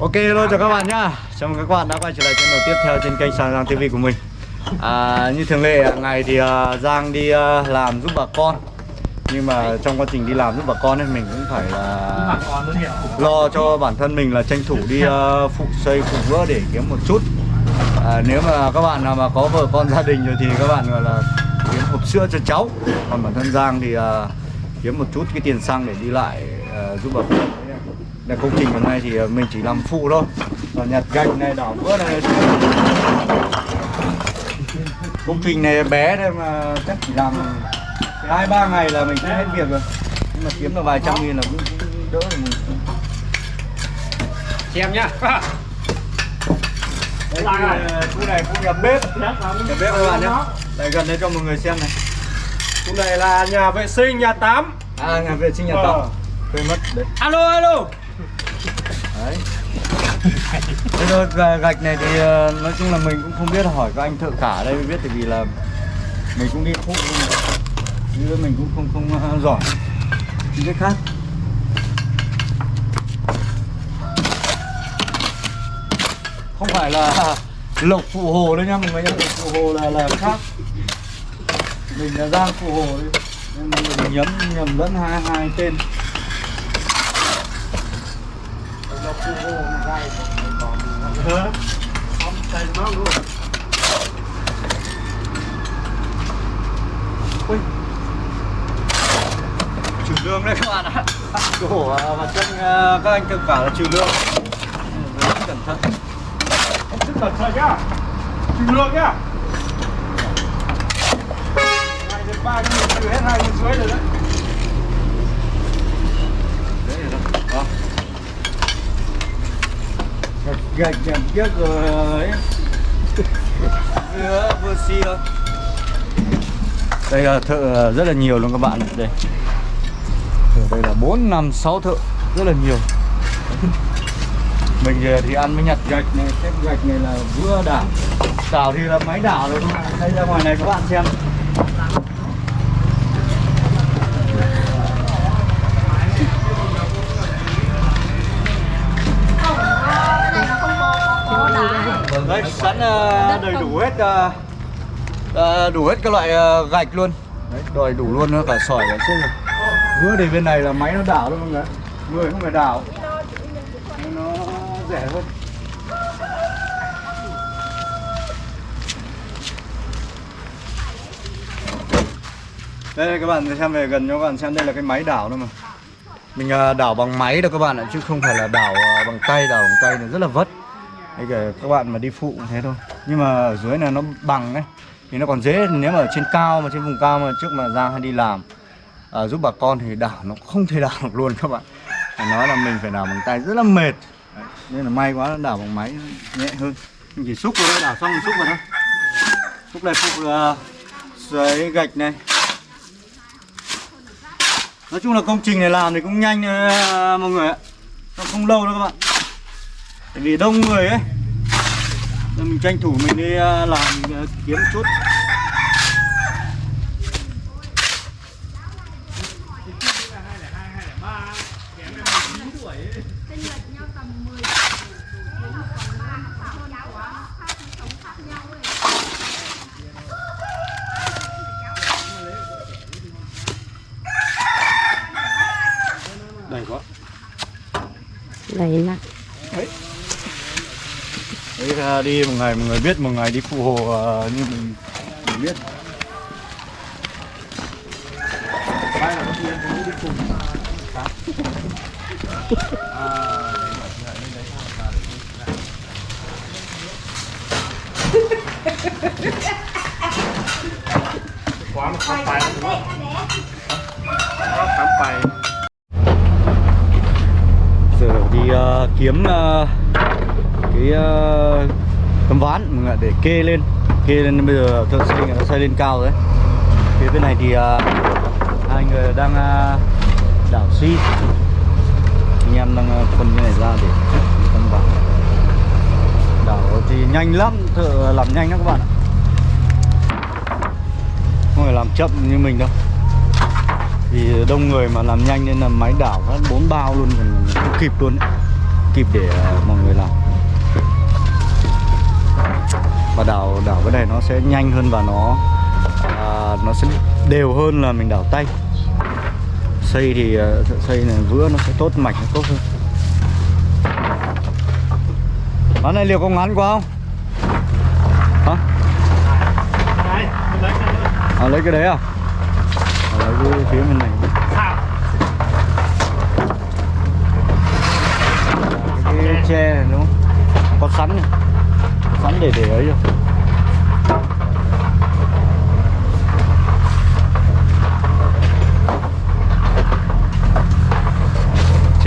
Ok hello chào các bạn nhá. Chào mừng các bạn đã quay trở lại channel tiếp theo trên kênh Sàn Giang TV của mình. À, Như thường lệ à, ngày thì uh, Giang đi uh, làm giúp bà con. Nhưng mà trong quá trình đi làm giúp bà con ấy mình cũng phải là lo cho bản thân mình là tranh thủ đi uh, phụ xây phụ vữa để kiếm một chút. À, Nếu mà các bạn nào mà có vợ con gia đình rồi thì các bạn gọi là kiếm hộp sữa cho cháu. Còn bản thân Giang thì uh, kiếm một chút cái tiền xăng để đi lại uh, giúp bà con là công trình hôm nay thì ờ, mình chỉ làm phụ thôi. Còn nhặt gạch này đảo vữa này. Công trình này bé thôi mà chắc chỉ làm hai ba ngày là mình sẽ hết việc rồi. Nhưng mà kiếm được vài trăm nghìn là cũng, cũng đỡ rồi mình xem nhá. Khu, này- khu này khu nhà bếp. Nhà bếp các bạn nhé đây gần đây cho mọi người xem này. Khu này là nhà vệ sinh nhà tắm. À nhà vệ sinh nhà Ờ. tắm quên mất. Đấy alo alo đấy. Thế thôi gạch này thì ờ, nói chung là mình cũng không biết hỏi các anh thợ cả đây mới biết, tại vì là mình cũng đi phụ chứ mình cũng không không ờ, giỏi. Những cái khác. Không phải là lộc phụ hồ đấy nha mọi người nhá lộc phụ hồ là là khác. Mình là giang phụ hồ đấy. Nên mình nhấm, nhầm lẫn hai hai tên lộc phụ hồ là gai không tay nó luôn Ui. Trừ lương đấy các bạn ạ Chỗ à, và chân các anh tự cả là trừ lương Rất cẩn thận sức cẩn thận nhá trừ lương nhá này được ba trừ hết hai dưới rồi Đấy rồi đó Đó. Gạch gạch nhầm tiếc rồi. Vừa vừa xi thôi. Đây là thợ rất là nhiều luôn các bạn Đây. Ở đây là 4, 5, 6 thợ Rất là nhiều. Mình thì- thì ăn với nhặt gạch này Xếp gạch này là vừa đảo. Đảo thì là máy đảo rồi các bạn. Đây ra ngoài này các bạn xem. Sẵn ờ, đầy đủ hết ờ, đủ hết các loại ờ, gạch luôn. Đấy đòi đủ luôn cả sỏi cả xương này vừa để bên này là máy nó đảo luôn mọi người người không phải đảo. Nó rẻ hơn. Đây các bạn xem về gần cho các bạn xem. Đây là cái máy đảo thôi mà. Mình đảo bằng máy đâu các bạn ạ chứ không phải là đảo bằng tay đảo bằng tay là rất là vất Đấy kể các bạn mà đi phụ cũng thế thôi. Nhưng mà ở dưới này nó bằng ấy Thì nó còn dễ. Nếu mà ở trên cao mà trên vùng cao mà trước mà ra hay đi làm à, Giúp bà con thì đảo nó không thể đảo được luôn các bạn. Phải nói là mình phải đảo bằng tay rất là mệt. Đấy, Nên là may quá đảo bằng máy nhẹ hơn. Mình chỉ xúc vào đây đảo xong thì xúc vào thôi. Xúc này phụ uh, giấy gạch này. Nói chung là công trình này làm thì cũng nhanh ờ, mọi người ạ. Không lâu đâu các bạn. Tại vì đông người ấy. Nên mình tranh thủ mình đi à, làm à, kiếm chút đầy quá Đấy là Đấy đi một ngày mọi người biết một ngày đi phụ hồ uh, như mình, mình biết Mai là có đi cùng quá mà khám bài đúng khám bài giờ đi uh, kiếm uh, cái ờ, tấm ván mọi người để kê lên. Kê lên bây giờ thợ xây người ta xây lên cao rồi đấy. Phía bên này thì uh, hai người đang uh, đảo xi. Anh em đang uh, phân cái này ra để tấm ván. Đảo thì nhanh lắm thợ làm nhanh lắm các bạn ạ. Không phải làm chậm như mình đâu. Vì đông người mà làm nhanh nên là máy đảo hết bốn bao luôn còn không kịp luôn ấy. kịp để mọi người làm và đảo đảo cái này nó sẽ nhanh hơn và nó à, nó sẽ đều hơn là mình đảo tay xây thì à, xây này vữa nó sẽ tốt mạch nó tốt hơn Bán này liệu có ngắn quá không? Hả? À, lấy cái đấy à? à lấy cái phía bên này cái tre này đúng không? Có sắn này Có sắn để để ấy rồi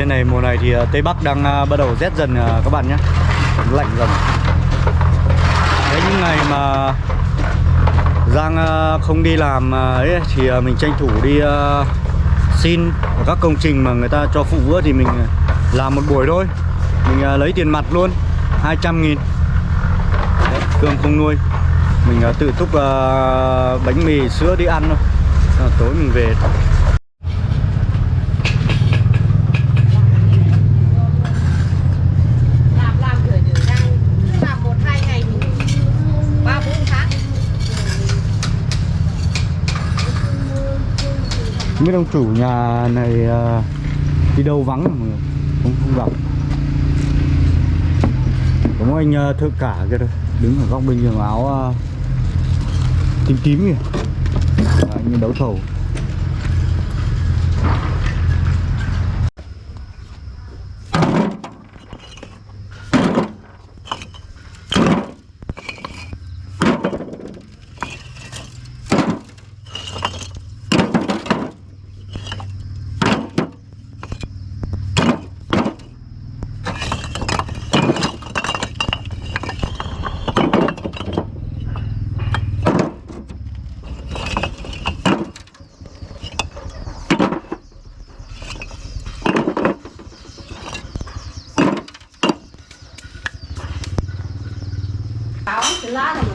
Trên này mùa này thì ờ, Tây Bắc đang ờ, bắt đầu rét dần ờ, các bạn nhé. Lạnh dần. Đấy những ngày mà Giang không đi làm ấy thì mình tranh thủ đi xin ở các công trình mà người ta cho phụ vữa thì mình làm một buổi thôi. Mình lấy tiền mặt luôn 200 nghìn. Đấy, Cương không nuôi. Mình tự túc bánh mì sữa đi ăn thôi. À, tối mình về làm làm rửa rửa răng làm một hai ngày thì ba bốn tháng không biết ông chủ nhà này ờ, đi đâu vắng rồi mọi người? Không không gặp. Có một anh ờ, thợ cả kia thôi, đứng ở góc bên giường áo ờ, tím tím kìa. Anh đấu thầu. Cáo cái lá này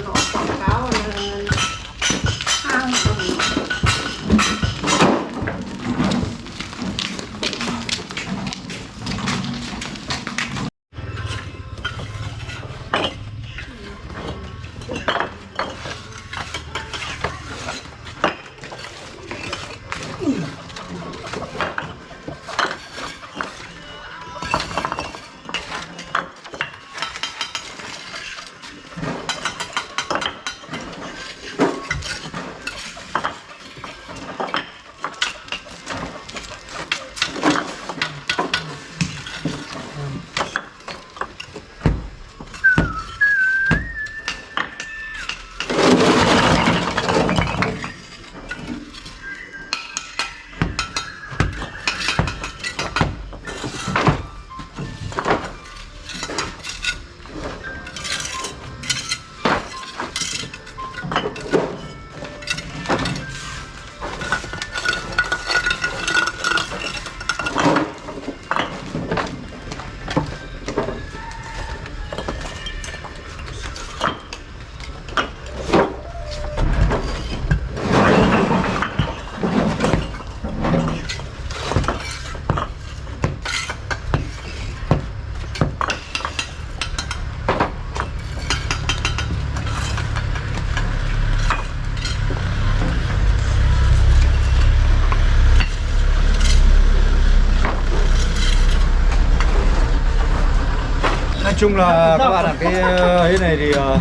chung là các bạn ạ cái ờ, ấy này thì ờ,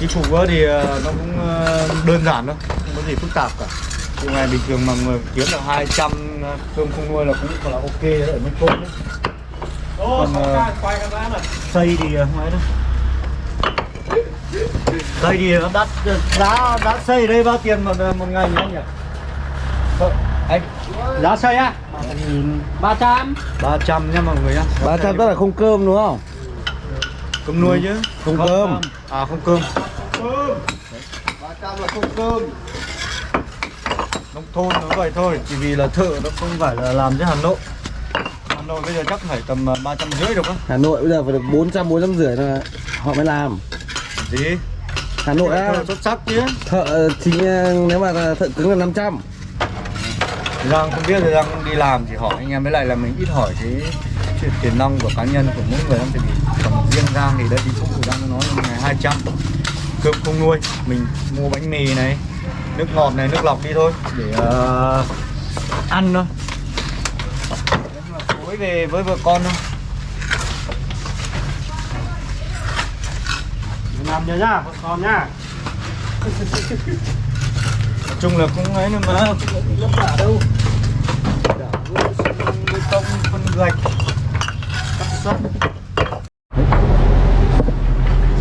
cái vỡ thì ờ, nó cũng ờ, đơn giản thôi không có gì phức tạp cả. Thì ngày bình thường mà người kiếm được 200 cơm không nuôi là cũng là ok đấy ở bên côn đấy. Ô, Còn, ờ, này. xây thì ờ, không ấy đâu. Xây thì nó đắt giá giá xây đây bao tiền một một ngày nhỉ anh nhỉ? Ờ, anh giá xây á? Ba trăm. 300 nha mọi người nhá. Ba trăm tức là không cơm đúng không cơm nuôi chứ. Không cơm. à không cơm. Cơm. 300 là không cơm. Nông thôn nó vậy thôi chỉ vì là thợ nó không phải là làm cho Hà Nội. Hà Nội bây giờ chắc phải tầm à, ba trăm rưỡi được á. Hà Nội bây giờ phải được 400 400 rưỡi là họ mới làm. Gì? Hà Nội á, xuất sắc chứ. thợ chính nếu mà thợ cứng là 500 Giang không biết không đi làm thì hỏi anh em với lại là mình ít hỏi cái chuyện tiền nong của cá nhân của mỗi người tại vì còn riêng Giang thì đi phụ Giang nó nói là ngày 200 cơm không nuôi mình mua bánh mì này nước ngọt này nước lọc đi thôi để ờ, ăn thôi. Tối về với vợ con thôi. Làm nhớ nhá vợ con nhá. Nói chung là cũng ấy nữa mà cũng không vất vả đâu. Đảo tông phân gạch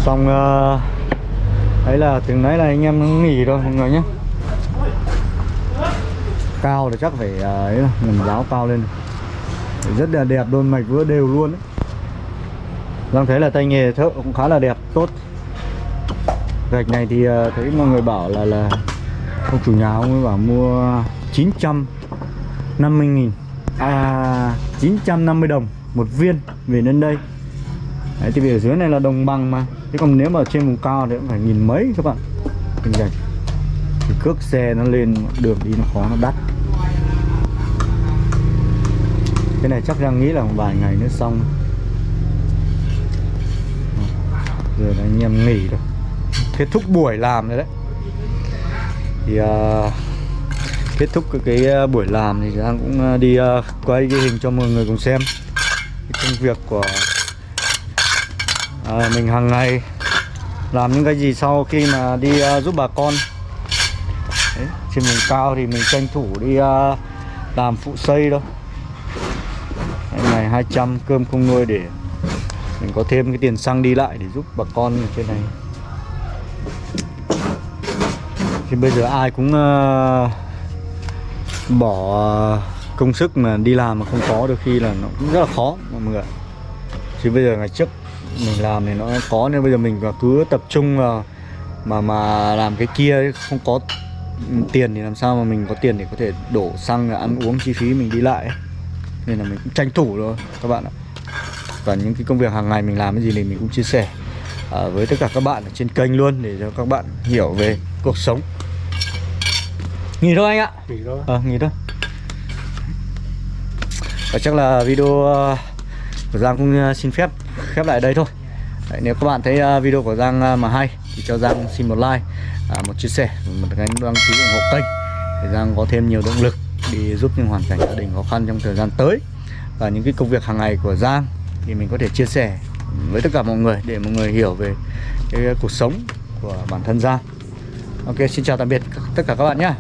xong ờ, đấy là từ nãy là anh em nghỉ rồi mọi người nhé. Cao thì chắc phải ờ, ấy là mình giáo cao lên. Rất là đẹp đôi mạch vừa đều luôn đấy Giang vâng, thấy là tay nghề thợ cũng khá là đẹp, tốt. Gạch này thì ờ, thấy mọi người bảo là là ông chủ nhà ông ấy bảo mua 950 nghìn à 950 đồng một viên về lên đây. Đấy, thì vì ở dưới này là đồng bằng mà. Thế còn nếu mà ở trên vùng cao thì cũng phải nghìn mấy các bạn. Kinh gạch thì cước xe nó lên đường đi nó khó nó đắt. Cái này chắc đang nghĩ là một vài ngày nữa xong. Giờ là anh em nghỉ rồi. Kết thúc buổi làm rồi đấy. Thì uh, kết thúc cái, cái à, buổi làm thì Giang cũng à, đi uh, quay cái hình cho mọi người cùng xem cái công việc của à, mình hàng ngày làm những cái gì sau khi mà đi à, giúp bà con. Đấy, trên vùng cao thì mình tranh thủ đi à, làm phụ xây thôi. Đấy, ngày 200 cơm không nuôi để mình có thêm cái tiền xăng đi lại để giúp bà con ở trên này. Thì bây giờ ai cũng uh, bỏ à, công sức mà đi làm mà không có đôi khi là nó cũng rất là khó mọi người chứ bây giờ ngày trước mình làm thì nó có nên bây giờ mình cứ tập trung vào mà mà làm cái kia không có tiền thì làm sao mà mình có tiền để có thể đổ xăng ăn uống chi phí mình đi lại nên là mình cũng tranh thủ thôi các bạn ạ. Và những cái công việc hàng ngày mình làm cái gì thì mình cũng chia sẻ à, với tất cả các bạn ở trên kênh luôn để cho các bạn hiểu về cuộc sống. Nghỉ thôi anh ạ. Nghỉ thôi. Ờ nghỉ thôi và chắc là video ờ, của Giang cũng ờ, xin phép khép lại đây thôi. Đấy, nếu các bạn thấy ờ, video của Giang mà hay thì cho Giang xin một like à, một chia sẻ một cái đăng ký ủng hộ kênh để Giang có thêm nhiều động lực đi giúp những hoàn cảnh gia đình khó khăn trong thời gian tới. Và những cái công việc hàng ngày của Giang thì mình có thể chia sẻ với tất cả mọi người để mọi người hiểu về cái cuộc sống của bản thân Giang. Ok xin chào tạm biệt tất cả các bạn nhé